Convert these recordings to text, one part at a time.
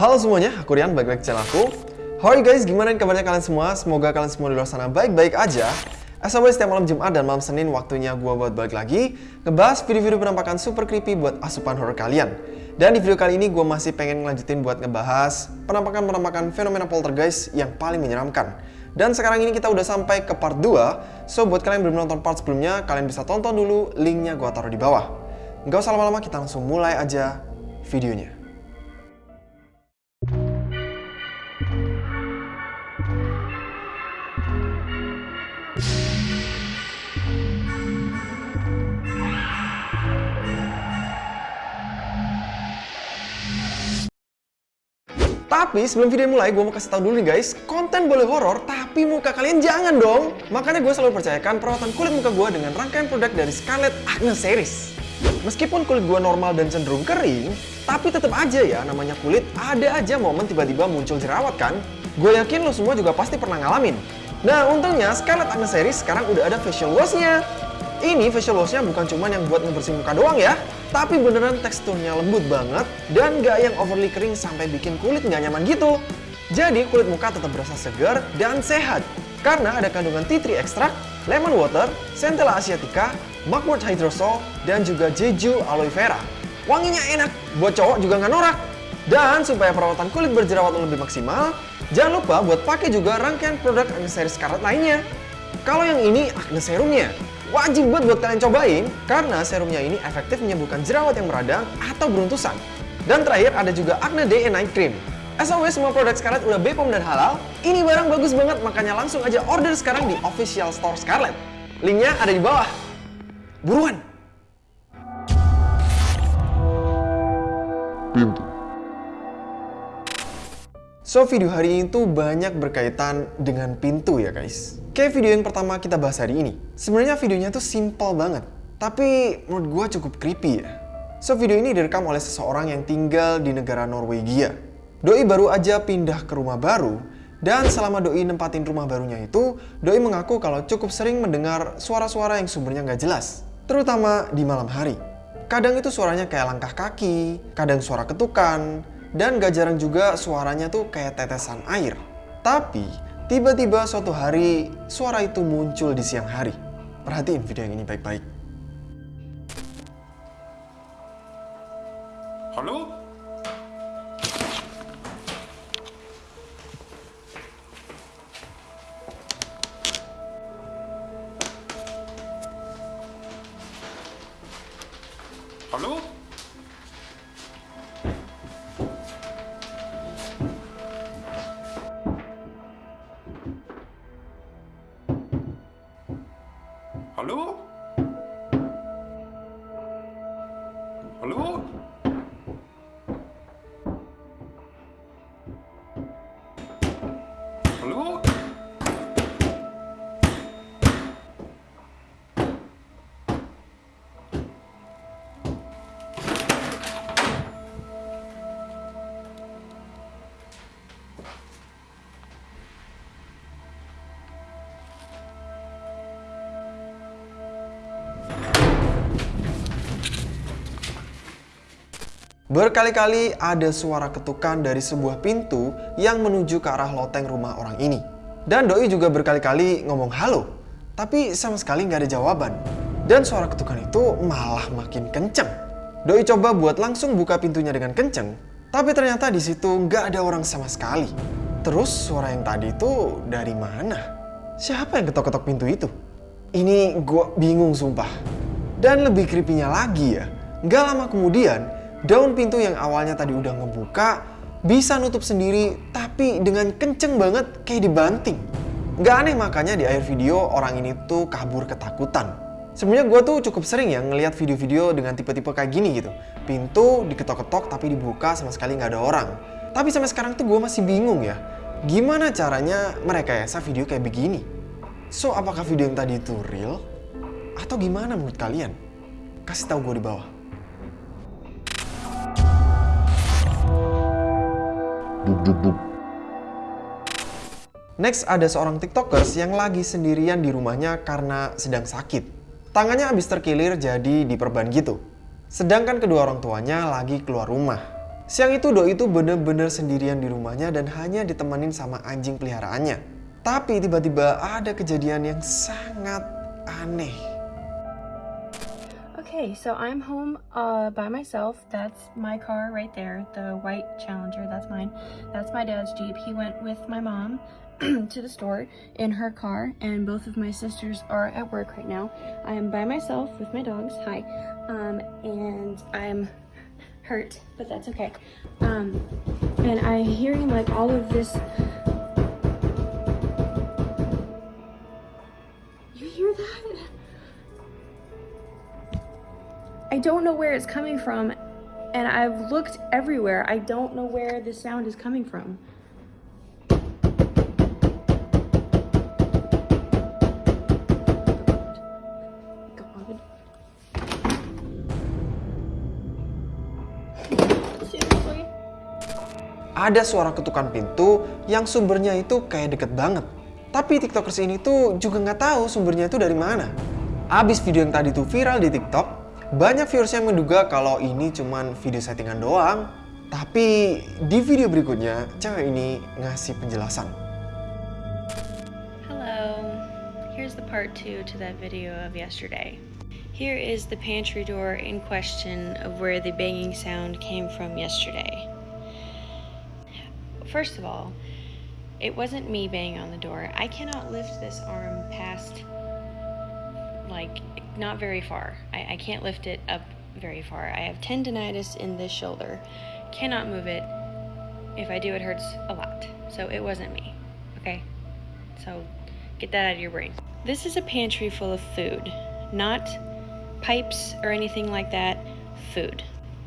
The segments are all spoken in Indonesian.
Halo semuanya, aku Rian, balik lagi channel aku. How are you guys? Gimana kabarnya kalian semua? Semoga kalian semua di luar sana baik-baik aja. As always, setiap malam Jumat dan malam Senin waktunya gua buat balik lagi ngebahas video-video penampakan super creepy buat asupan horror kalian. Dan di video kali ini gue masih pengen ngelanjutin buat ngebahas penampakan-penampakan fenomena poltergeist yang paling menyeramkan. Dan sekarang ini kita udah sampai ke part 2, so buat kalian yang belum nonton part sebelumnya, kalian bisa tonton dulu, linknya gue taruh di bawah. Nggak usah lama-lama, kita langsung mulai aja videonya. Tapi sebelum video mulai, gue mau kasih tau dulu nih guys, konten boleh horor, tapi muka kalian jangan dong. Makanya gue selalu percayakan perawatan kulit muka gue dengan rangkaian produk dari Scarlett Acne Series. Meskipun kulit gue normal dan cenderung kering, tapi tetap aja ya namanya kulit ada aja momen tiba-tiba muncul jerawat kan? Gue yakin lo semua juga pasti pernah ngalamin. Nah untungnya Scarlett Acne Series sekarang udah ada facial washnya. Ini facial washnya bukan cuma yang buat ngebersihin muka doang ya, tapi beneran teksturnya lembut banget dan gak yang overly kering sampai bikin kulit nggak nyaman gitu. Jadi kulit muka tetap berasa segar dan sehat karena ada kandungan tea tree extract, lemon water, centella asiatica, mugwort hydrosol, dan juga jeju aloe vera. Wanginya enak, buat cowok juga nggak norak. Dan supaya perawatan kulit berjerawat lebih maksimal, jangan lupa buat pakai juga rangkaian produk Acne Series Scarlett lainnya. Kalau yang ini Acne Serumnya, Wajib buat buat kalian cobain karena serumnya ini efektif menyembuhkan jerawat yang meradang atau beruntusan. Dan terakhir ada juga Acne Day and Night Cream. As always, semua produk Scarlett udah BPOM dan halal. Ini barang bagus banget, makanya langsung aja order sekarang di official store Scarlett. Linknya ada di bawah. Buruan! So, video hari ini tuh banyak berkaitan dengan pintu ya guys. Kayak video yang pertama kita bahas hari ini. Sebenarnya videonya tuh simple banget. Tapi menurut gue cukup creepy ya. So, video ini direkam oleh seseorang yang tinggal di negara Norwegia. Doi baru aja pindah ke rumah baru, dan selama Doi nempatin rumah barunya itu, Doi mengaku kalau cukup sering mendengar suara-suara yang sumbernya nggak jelas. Terutama di malam hari. Kadang itu suaranya kayak langkah kaki, kadang suara ketukan, dan gak jarang juga suaranya tuh kayak tetesan air. Tapi, tiba-tiba suatu hari, suara itu muncul di siang hari. Perhatiin video yang ini baik-baik. Halo? Halo? Berkali-kali ada suara ketukan dari sebuah pintu yang menuju ke arah loteng rumah orang ini. Dan Doi juga berkali-kali ngomong halo, tapi sama sekali nggak ada jawaban. Dan suara ketukan itu malah makin kenceng. Doi coba buat langsung buka pintunya dengan kenceng, tapi ternyata di situ nggak ada orang sama sekali. Terus suara yang tadi itu dari mana? Siapa yang ketok-ketok pintu itu? Ini gue bingung sumpah. Dan lebih creepy-nya lagi ya, nggak lama kemudian daun pintu yang awalnya tadi udah ngebuka bisa nutup sendiri tapi dengan kenceng banget kayak dibanting. Gak aneh makanya di akhir video orang ini tuh kabur ketakutan. Sebenarnya gue tuh cukup sering ya ngeliat video-video dengan tipe-tipe kayak gini gitu. Pintu diketok-ketok tapi dibuka sama sekali nggak ada orang. Tapi sampai sekarang tuh gue masih bingung ya. Gimana caranya mereka ya video kayak begini? So apakah video yang tadi itu real? Atau gimana menurut kalian? Kasih tahu gue di bawah. Buk buk buk. Next ada seorang tiktokers yang lagi sendirian di rumahnya karena sedang sakit. Tangannya habis terkilir jadi diperban gitu. Sedangkan kedua orang tuanya lagi keluar rumah. Siang itu Doi itu bener-bener sendirian di rumahnya dan hanya ditemenin sama anjing peliharaannya. Tapi tiba-tiba ada kejadian yang sangat aneh. Okay, so I'm home uh, by myself. That's my car right there, the white Challenger. That's mine. That's my dad's Jeep. He went with my mom to the store in her car, and both of my sisters are at work right now. I am by myself with my dogs. Hi. Um, and I'm hurt, but that's okay. Um, and I'm hearing like all of this. You hear that? I don't know where it's coming from, and I've looked everywhere. I don't know where the sound is coming from. Ada suara ketukan pintu yang sumbernya itu kayak deket banget. Tapi tiktokers ini tuh juga nggak tahu sumbernya itu dari mana. Abis video yang tadi tuh viral di tiktok, banyak viewers yang menduga kalau ini cuman video settingan doang. Tapi di video berikutnya, cewek ini ngasih penjelasan. Hello. Here's the part two to that video of yesterday. Here is the pantry door in question of where the banging sound came from yesterday. First of all, it wasn't me banging on the door. I cannot lift this arm past, like, not very far. I, I can't lift it up very far. I have tendonitis in this shoulder. Cannot move it. If I do, it hurts a lot. So it wasn't me. Okay? So get that out of your brain. This is a pantry full of food, not pipes or anything like that. Food.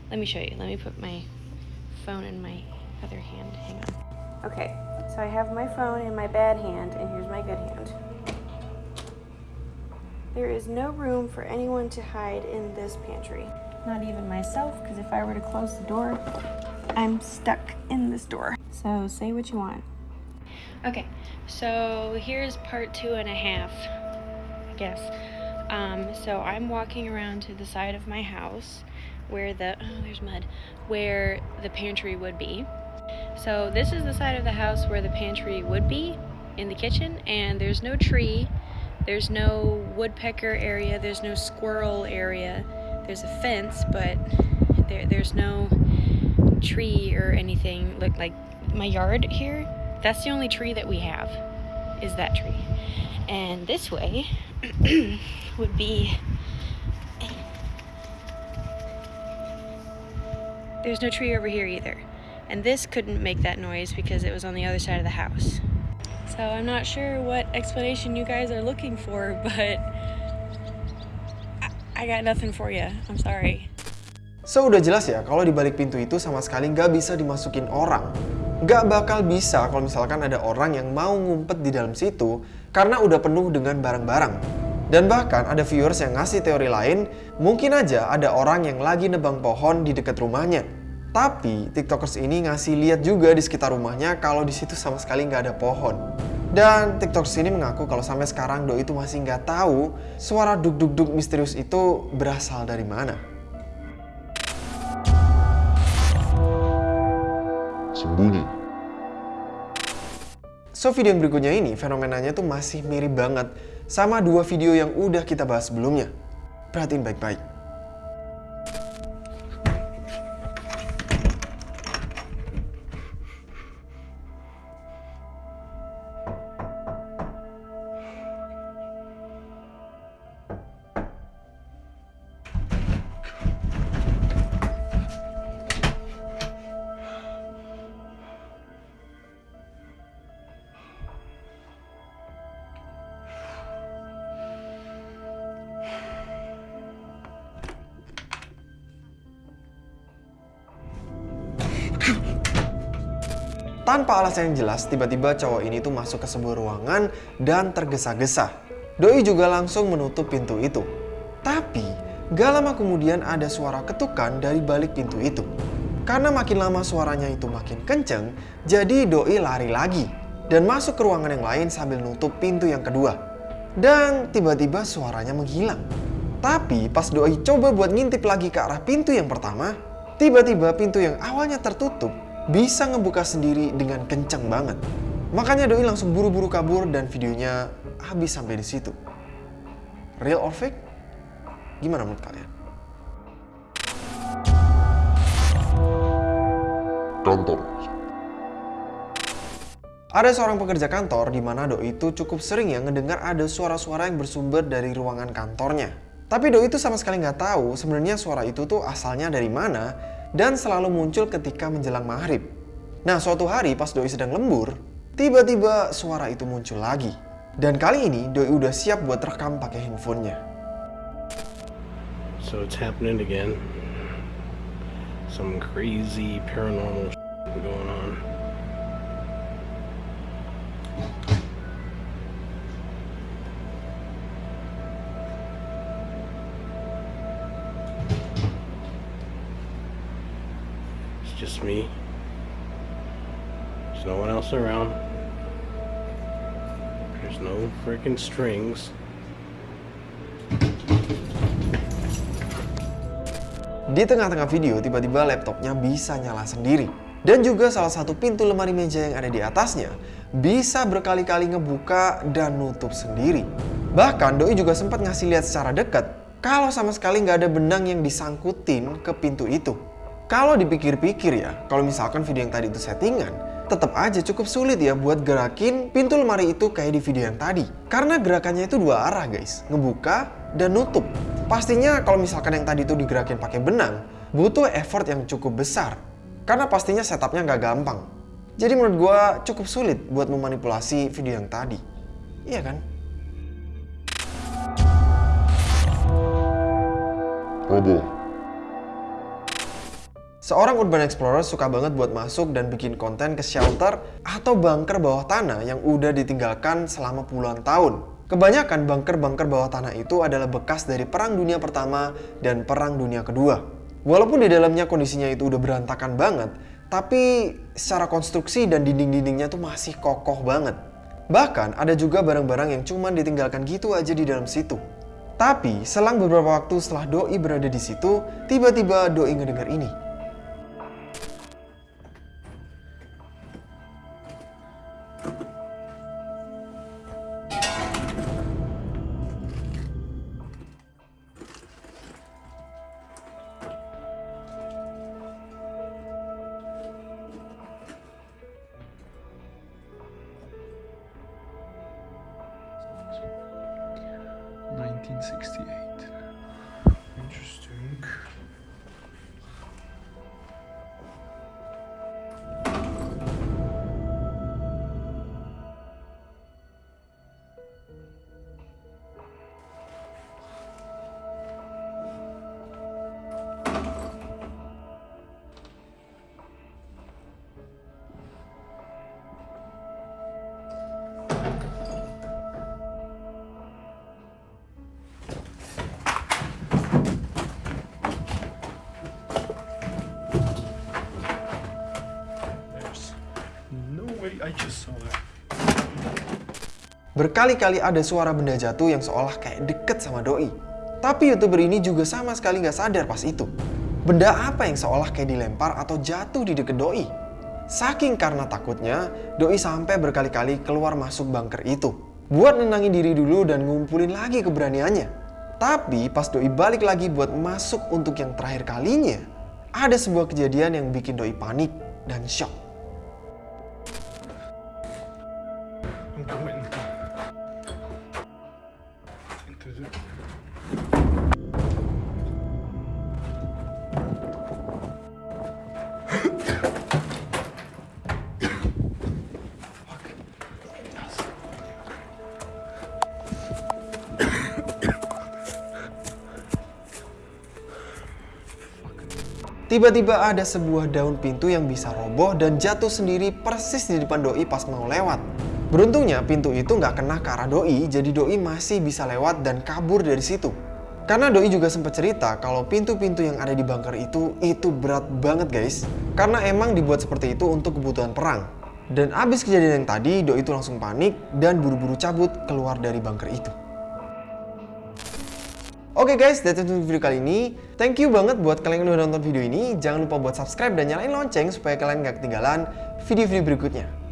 Let me show you. Let me put my phone in my other hand. Hang on. Okay, so I have my phone in my bad hand, and here's my good hand. There is no room for anyone to hide in this pantry. Not even myself, because if I were to close the door, I'm stuck in this door. So say what you want. Okay, so here's part two and a half, I guess. Um, so I'm walking around to the side of my house where the oh there's mud where the pantry would be. So this is the side of the house where the pantry would be in the kitchen and there's no tree, there's no woodpecker area, there's no squirrel area. There's a fence, but there there's no tree or anything. Look like my yard here, that's the only tree that we have is that tree. And this way would be There's no tree over here either. And this couldn't make that noise because it was on the other side of the house. So I'm not sure what explanation you guys are looking for, but I, got nothing for you. I'm sorry. So udah jelas ya kalau di balik pintu itu sama sekali nggak bisa dimasukin orang. Nggak bakal bisa kalau misalkan ada orang yang mau ngumpet di dalam situ karena udah penuh dengan barang-barang. Dan bahkan ada viewers yang ngasih teori lain, mungkin aja ada orang yang lagi nebang pohon di dekat rumahnya. Tapi tiktokers ini ngasih lihat juga di sekitar rumahnya kalau di situ sama sekali nggak ada pohon. Dan tiktokers ini mengaku kalau sampai sekarang Doi itu masih nggak tahu suara duk-duk-duk misterius itu berasal dari mana. Sembunyi. So video yang berikutnya ini fenomenanya tuh masih mirip banget sama dua video yang udah kita bahas sebelumnya. Perhatiin baik-baik. Tanpa alasan yang jelas, tiba-tiba cowok ini tuh masuk ke sebuah ruangan dan tergesa-gesa. Doi juga langsung menutup pintu itu. Tapi, gak lama kemudian ada suara ketukan dari balik pintu itu. Karena makin lama suaranya itu makin kenceng, jadi Doi lari lagi dan masuk ke ruangan yang lain sambil nutup pintu yang kedua. Dan tiba-tiba suaranya menghilang. Tapi pas Doi coba buat ngintip lagi ke arah pintu yang pertama, Tiba-tiba pintu yang awalnya tertutup bisa ngebuka sendiri dengan kencang banget. Makanya Doi langsung buru-buru kabur dan videonya habis sampai di situ. Real or fake? Gimana menurut kalian? Kantor. Ada seorang pekerja kantor di mana Doi itu cukup sering ya ngedengar ada suara-suara yang bersumber dari ruangan kantornya. Tapi Doi itu sama sekali nggak tahu sebenarnya suara itu tuh asalnya dari mana dan selalu muncul ketika menjelang maghrib. Nah suatu hari pas Doi sedang lembur, tiba-tiba suara itu muncul lagi. Dan kali ini Doi udah siap buat rekam pakai handphonenya. So it's happening again. Some crazy paranormal going on. Me. There's no one else around. There's no freaking strings. Di tengah-tengah video, tiba-tiba laptopnya bisa nyala sendiri. Dan juga salah satu pintu lemari meja yang ada di atasnya bisa berkali-kali ngebuka dan nutup sendiri. Bahkan Doi juga sempat ngasih lihat secara dekat kalau sama sekali nggak ada benang yang disangkutin ke pintu itu. Kalau dipikir-pikir ya, kalau misalkan video yang tadi itu settingan, tetap aja cukup sulit ya buat gerakin pintu lemari itu kayak di video yang tadi. Karena gerakannya itu dua arah guys, ngebuka dan nutup. Pastinya kalau misalkan yang tadi itu digerakin pakai benang, butuh effort yang cukup besar. Karena pastinya setupnya nggak gampang. Jadi menurut gue cukup sulit buat memanipulasi video yang tadi. Iya kan? Roboh. Seorang urban explorer suka banget buat masuk dan bikin konten ke shelter atau bunker bawah tanah yang udah ditinggalkan selama puluhan tahun. Kebanyakan bunker-bunker bawah tanah itu adalah bekas dari Perang Dunia Pertama dan Perang Dunia Kedua. Walaupun di dalamnya kondisinya itu udah berantakan banget, tapi secara konstruksi dan dinding-dindingnya tuh masih kokoh banget. Bahkan ada juga barang-barang yang cuma ditinggalkan gitu aja di dalam situ. Tapi selang beberapa waktu setelah Doi berada di situ, tiba-tiba Doi ngedengar ini. I just saw that. Berkali-kali ada suara benda jatuh yang seolah kayak deket sama Doi. Tapi youtuber ini juga sama sekali nggak sadar pas itu. Benda apa yang seolah kayak dilempar atau jatuh di deket Doi? Saking karena takutnya, Doi sampai berkali-kali keluar masuk bunker itu. Buat nenangin diri dulu dan ngumpulin lagi keberaniannya. Tapi pas Doi balik lagi buat masuk untuk yang terakhir kalinya, ada sebuah kejadian yang bikin Doi panik dan shock. Tiba-tiba ada sebuah daun pintu yang bisa roboh dan jatuh sendiri persis di depan Doi pas mau lewat. Beruntungnya pintu itu nggak kena ke arah Doi, jadi Doi masih bisa lewat dan kabur dari situ. Karena Doi juga sempat cerita kalau pintu-pintu yang ada di bunker itu, itu berat banget guys. Karena emang dibuat seperti itu untuk kebutuhan perang. Dan abis kejadian yang tadi, Doi itu langsung panik dan buru-buru cabut keluar dari bunker itu. Oke guys, that's it untuk video kali ini. Thank you banget buat kalian yang udah nonton video ini. Jangan lupa buat subscribe dan nyalain lonceng supaya kalian gak ketinggalan video-video berikutnya.